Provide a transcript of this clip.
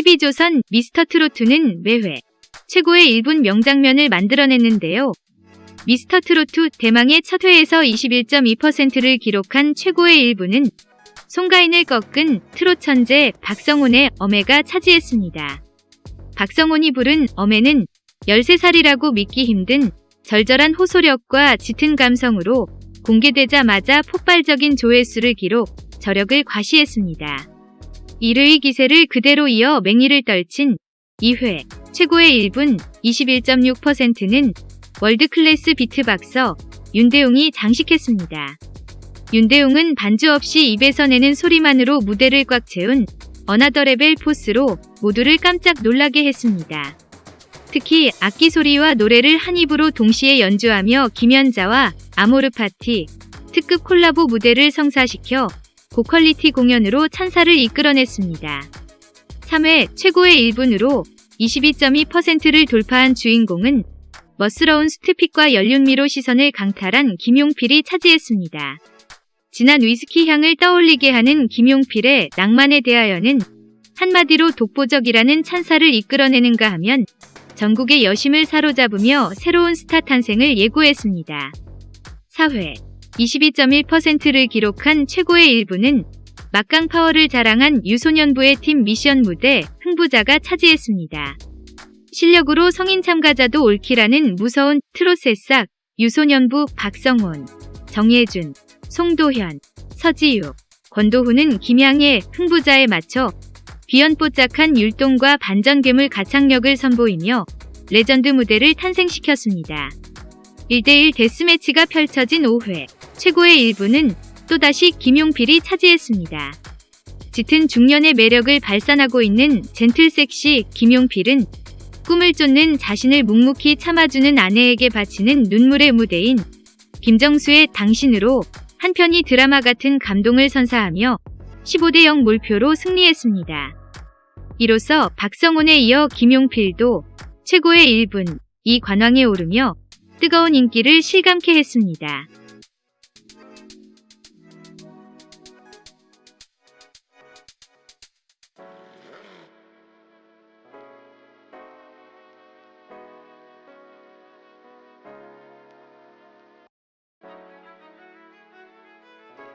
TV조선 미스터트로트는 매회 최고의 1분 명장면을 만들어냈는데요. 미스터트로트 대망의 첫 회에서 21.2%를 기록한 최고의 1분은 송가인을 꺾은 트롯 천재 박성훈의 어메가 차지했습니다. 박성훈이 부른 어메는 13살이라고 믿기 힘든 절절한 호소력과 짙은 감성으로 공개되자마자 폭발적인 조회수를 기록, 저력을 과시했습니다. 1회의 기세를 그대로 이어 맹위를 떨친 2회 최고의 1분 21.6%는 월드클래스 비트박서 윤대웅이 장식했습니다. 윤대웅은 반주 없이 입에서 내는 소리만으로 무대를 꽉 채운 another level 포스로 모두를 깜짝 놀라게 했습니다. 특히 악기 소리와 노래를 한 입으로 동시에 연주하며 김연자의 아모르 파티 특급 콜라보 무대를 성사시켜 고퀄리티 공연으로 찬사를 이끌어냈습니다. 3회 최고의 1분으로 22.2%를 돌파한 주인공은 멋스러운 수트핏과 연륜미로 시선을 강탈한 김용필이 차지했습니다. 진한 위스키 향을 떠올리게 하는 김용필의 낭만에 대하여는 한마디로 독보적이라는 찬사를 이끌어내는가 하면 전국의 여심을 사로잡으며 새로운 스타 탄생을 예고했습니다. 4회 22.1%를 기록한 최고의 1부는 막강 파워를 자랑한 유소년부의 팀 미션 무대 흥부자가 차지했습니다. 실력으로 성인 참가자도 옳기라는 무서운 트롯 새싹 유소년부 박성훈, 정예준, 송도현, 서지유, 권도훈은 김양의 흥부자에 맞춰 비연뽀짝한 율동과 반전괴물 가창력을 선보이며 레전드 무대를 탄생시켰습니다. 1대1 데스매치가 펼쳐진 5회 최고의 1분은 또다시 김용필이 차지했습니다. 짙은 중년의 매력을 발산하고 있는 gentle sexy 김용필은 꿈을 쫓는 자신을 묵묵히 참아주는 아내에게 바치는 눈물의 무대인 김정수의 당신으로 한 편의 드라마 같은 감동을 선사하며 15대 0 몰표로 승리했습니다. 이로써 박성훈에 이어 김용필도 최고의 1분, 이 관왕에 오르며 뜨거운 인기를 실감케 했습니다.